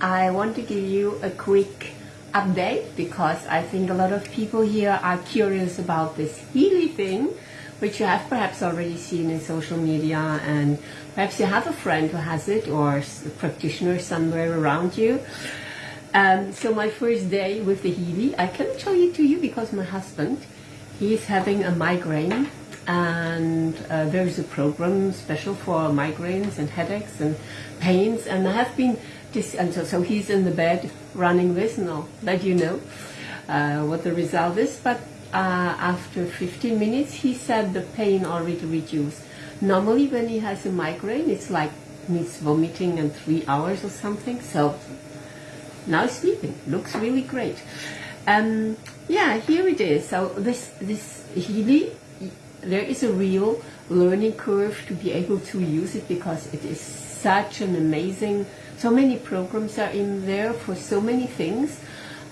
I want to give you a quick update because I think a lot of people here are curious about this Healy thing, which you have perhaps already seen in social media and perhaps you have a friend who has it or a practitioner somewhere around you. Um, so my first day with the Healy, I cannot show it to you because my husband, he's having a migraine and uh, there's a program special for migraines and headaches and pains and I have been and so, so he's in the bed running this and I'll let you know uh, what the result is. But uh, after 15 minutes he said the pain already reduced. Normally when he has a migraine it's like he's vomiting in three hours or something. So now he's sleeping. Looks really great. Um, yeah here it is. So this this Healy there is a real learning curve to be able to use it because it is such an amazing, so many programs are in there for so many things.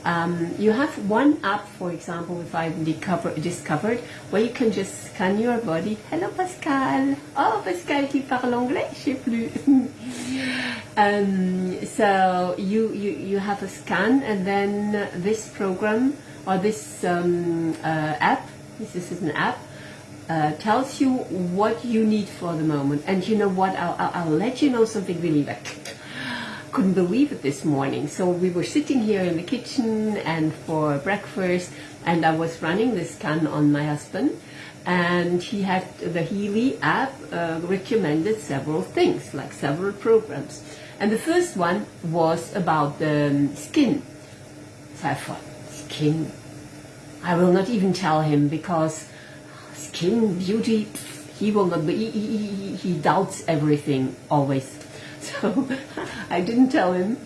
Um, you have one app, for example, if I've discovered, where you can just scan your body. Hello Pascal. Oh, Pascal qui parle anglais, je sais plus. um, so you, you, you have a scan and then this program or this um, uh, app, this is an app, uh, tells you what you need for the moment. And you know what, I'll, I'll, I'll let you know something really like, couldn't believe it this morning. So we were sitting here in the kitchen and for breakfast and I was running the scan on my husband and he had the Healy app uh, recommended several things, like several programs. And the first one was about the um, skin. So I thought, skin? I will not even tell him because skin beauty, he will not be, he, he, he doubts everything always. So I didn't tell him.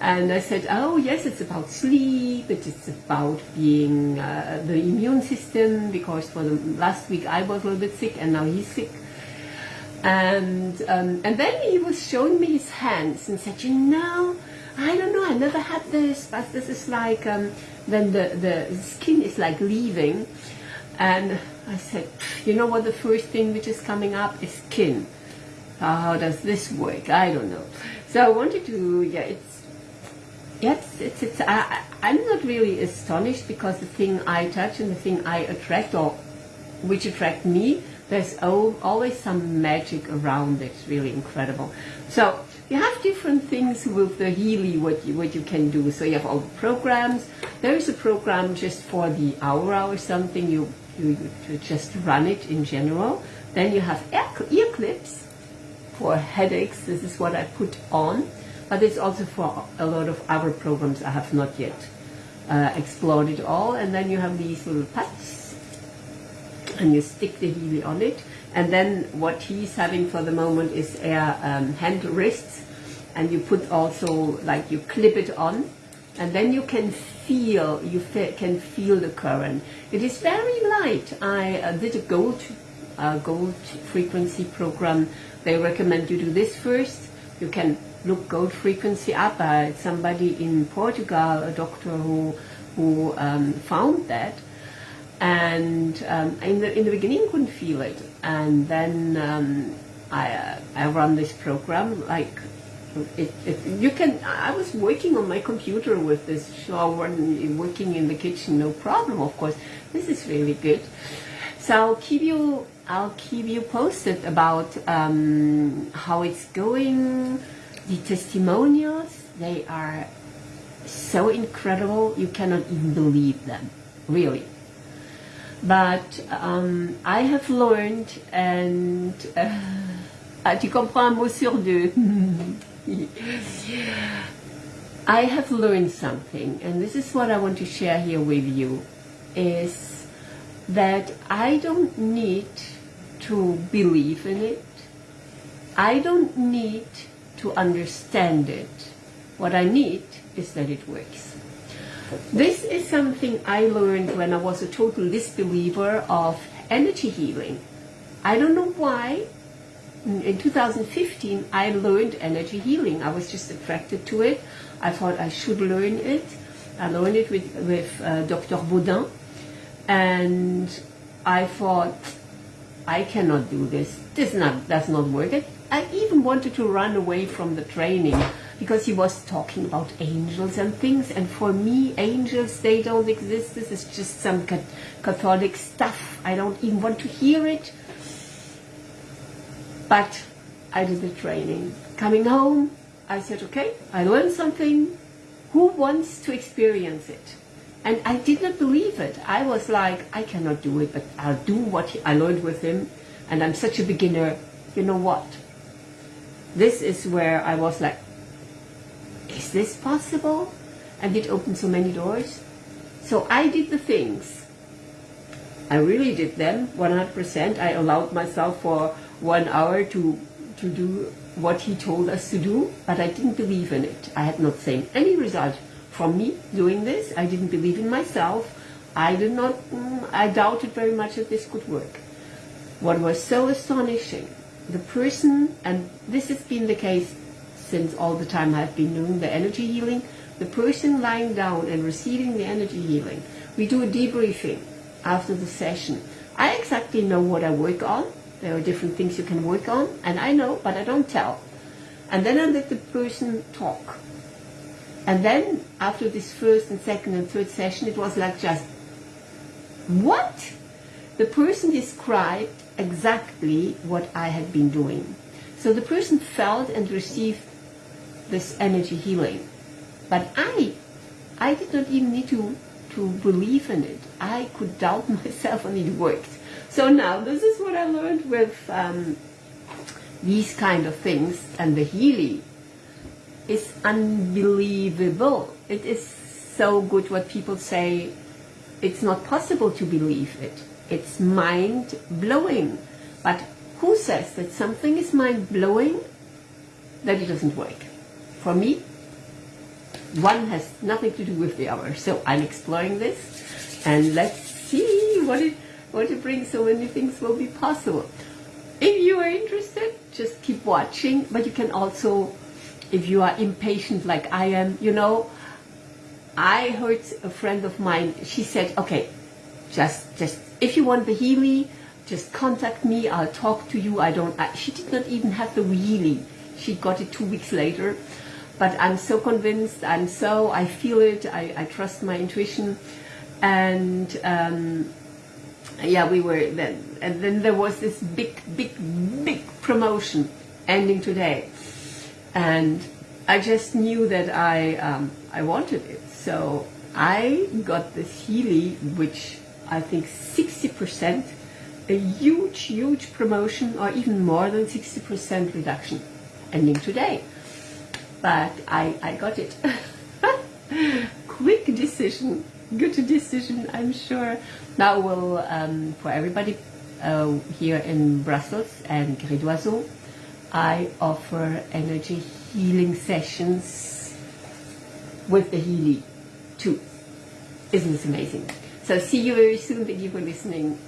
And I said, oh yes, it's about sleep, it's about being uh, the immune system, because for the last week I was a little bit sick and now he's sick. And, um, and then he was showing me his hands and said, you know, I don't know, I never had this, but this is like, um, when the, the skin is like leaving. And I said, you know what the first thing which is coming up is skin. How does this work? I don't know. So I wanted to, yeah, it's, yes, it's, it's, I, I'm not really astonished because the thing I touch and the thing I attract or which attract me, there's always some magic around it. Really incredible. So you have different things with the Healy, what you, what you can do. So you have all the programs. There is a program just for the hour or something. You you, you just run it in general. Then you have ear clips for headaches. This is what I put on. But it's also for a lot of other programs I have not yet uh, explored it all. And then you have these little pads and you stick the Healy on it. And then what he's having for the moment is air um, hand wrists. And you put also, like you clip it on and then you can feel, you fe can feel the current. It is very light. I uh, did a gold, uh, gold frequency program. They recommend you do this first. You can look gold frequency up. Uh, somebody in Portugal, a doctor who, who um, found that. And um, in, the, in the beginning couldn't feel it. And then um, I, uh, I run this program like it, it, you can, I was working on my computer with this shower and working in the kitchen, no problem, of course. This is really good. So keep you, I'll keep you posted about um, how it's going. The testimonials, they are so incredible, you cannot even believe them, really. But um, I have learned, and uh, tu comprends un mot sur deux. I have learned something, and this is what I want to share here with you, is that I don't need to believe in it. I don't need to understand it. What I need is that it works. This is something I learned when I was a total disbeliever of energy healing. I don't know why, in 2015, I learned energy healing. I was just attracted to it. I thought I should learn it. I learned it with, with uh, Dr. Baudin. And I thought, I cannot do this. This not, does not work. I even wanted to run away from the training because he was talking about angels and things. And for me, angels, they don't exist. This is just some Catholic stuff. I don't even want to hear it. But I did the training. Coming home, I said, okay, I learned something. Who wants to experience it? And I did not believe it. I was like, I cannot do it, but I'll do what I learned with him. And I'm such a beginner. You know what? This is where I was like, is this possible? And it opened so many doors. So I did the things. I really did them 100%. I allowed myself for one hour to, to do what he told us to do, but I didn't believe in it. I had not seen any result from me doing this. I didn't believe in myself. I did not, mm, I doubted very much that this could work. What was so astonishing, the person, and this has been the case since all the time I've been doing the energy healing, the person lying down and receiving the energy healing, we do a debriefing after the session. I exactly know what I work on. There are different things you can work on, and I know, but I don't tell. And then I let the person talk. And then, after this first and second and third session, it was like just, what? The person described exactly what I had been doing. So the person felt and received this energy healing. But I, I did not even need to, to believe in it. I could doubt myself and it worked. So now this is what I learned with um, these kind of things and the healing is unbelievable. It is so good what people say it's not possible to believe it. It's mind-blowing. But who says that something is mind-blowing that it doesn't work? For me, one has nothing to do with the other. So I'm exploring this and let's see what it, what it brings. So many things will be possible. If you are interested, just keep watching, but you can also, if you are impatient like I am, you know, I heard a friend of mine, she said, okay, just, just, if you want the Healy, just contact me, I'll talk to you. I don't, I, she did not even have the Healy. She got it two weeks later but I'm so convinced, I'm so, I feel it, I, I trust my intuition. And um, yeah, we were then, and then there was this big, big, big promotion ending today. And I just knew that I, um, I wanted it. So I got this Healy, which I think 60%, a huge, huge promotion, or even more than 60% reduction, ending today but I, I got it. Quick decision, good decision, I'm sure. Now we'll, um, for everybody uh, here in Brussels and Grès I offer energy healing sessions with the Healy too. Isn't this amazing? So see you very soon. Thank you for listening.